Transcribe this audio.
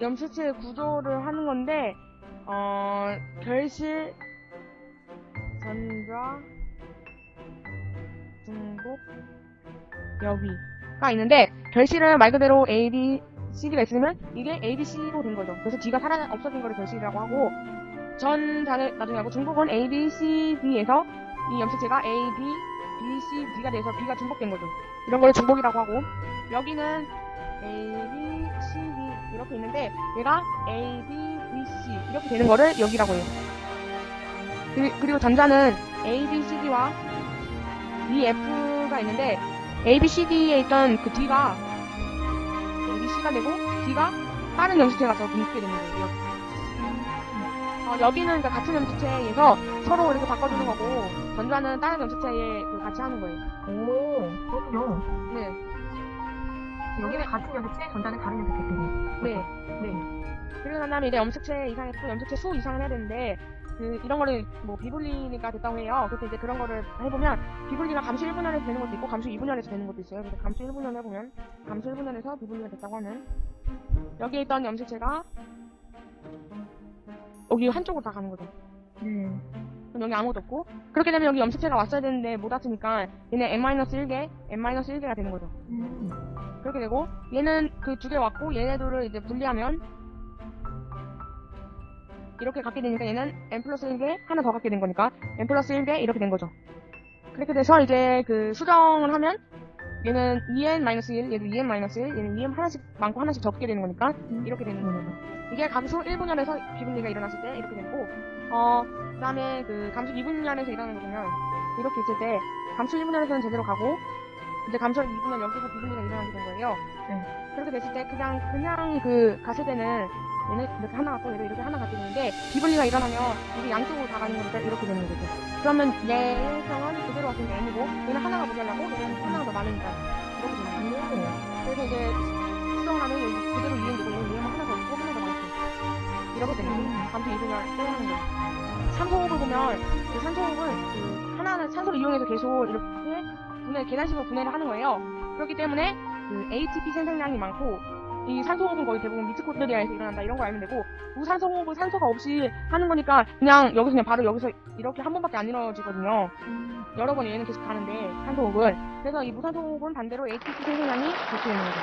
염색체 구조를 하는 건데 어 결실 전좌 중복 여기가 있는데 결실은 말 그대로 A, B, CD가 있으면 이게 A, B, C로 된 거죠. 그래서 D가 사라 없어진 거를 결실이라고 하고 전자는 나중에 하고 중복은 A, B, C, D에서 이 염색체가 A, B, B, C, D가 돼서 B가 중복된 거죠. 이런 걸 중복이라고 하고 여기는 A, C, 얘가 A, B, B, C 이렇게 되는 거를 여기라고 해요. 그- 그리고 전자는 A, B, C, D와 E, F가 있는데 A, B, C, D에 있던 그 D가 A, B, C가 되고 D가 다른 염색체에 가서 묶게 되는 거예요. 어, 여기는 그러니까 같은 염색체에서 서로 이렇게 바꿔주는 거고 전자는 다른 염색체에 그 같이 하는 거예요. 오, 그렇군요. 네, 여기는 같은 염색체, 전자는 다른 염색체끼리. 네, 네. 그리고 난 다음에 이제 염색체 이상에 또 염색체 수 이상을 해야 되는데 그 이런 거를 뭐 비분리가 됐다고 해요. 그래서 이제 그런 거를 해보면 비분리가 감수 1분열에서 되는 것도 있고 감수 2분열에서 되는 것도 있어요. 그래서 감수 1분열 해보면 감수 1분열에서 비분리가 됐다고 하는 여기에 있던 염색체가 여기 한쪽으로 다 가는 거죠. 네. 그럼 여기 아무것도 없고 그렇게 되면 여기 염색체가 왔어야 되는데 못 왔으니까 얘는 n-1개, n-1개가 되는 거죠. 음. 그렇게 되고 얘는 그 두 개 왔고 얘네들을 이제 분리하면 이렇게 갖게 되니까 얘는 n 플러스 1개 하나 더 갖게 된 거니까 n 플러스 1개 이렇게 된 거죠. 그렇게 돼서 이제 그 수정을 하면 얘는 2n-1, 얘도 2n-1, 얘는 2n 하나씩 많고 하나씩 적게 되는 거니까 이렇게 되는 거죠. 이게 감수 1분열에서 비분리가 일어났을 때 이렇게 되고 어 그 다음에 그 감수 2분열에서 일어나는 거 보면 이렇게 있을 때 감수 1분열에서는 제대로 가고 이제 감수 2분열 여기서 비분리가 일어나게 된 거예요. 그렇게 됐을 때 그냥 그냥 그 때는 얘는 이렇게 하나 갖고 얘도 이렇게 하나 갖게 되는데 비분리가 일어나면 이게 양쪽으로 다 가는 거니까 이렇게 되는 거죠. 그러면 얘의 성은 그대로 왔으니 까 n이고 얘는 하나가 모자라고 얘는 하나가 더 많으니까 이렇게 되는 거예요. 그래서 이제 수정을 하면 여기 그대로 이행 되고 얘는 얘만 하나 더 있고 하나 더 많고 이렇게 되는 거예요. 감수 이분열 빼는 거예요. 산소호흡을 보면 그 산소호흡은 그 하나는 산소를 이용해서 계속 이렇게 분해 계단식으로 분해를 하는 거예요. 그렇기 때문에 그 ATP 생산량이 많고 이 산소 호흡은 거의 대부분 미트코트리아에서 일어난다 이런 거 알면 되고 무산소 호흡은 산소가 없이 하는 거니까 그냥 여기서 그냥 바로 여기서 이렇게 한 번밖에 안 이루어지거든요. 여러 번 얘는 계속 가는데 산소 호흡은 그래서 이 무산소 호흡은 반대로 ATP 생산량이 그렇게 되는 거죠.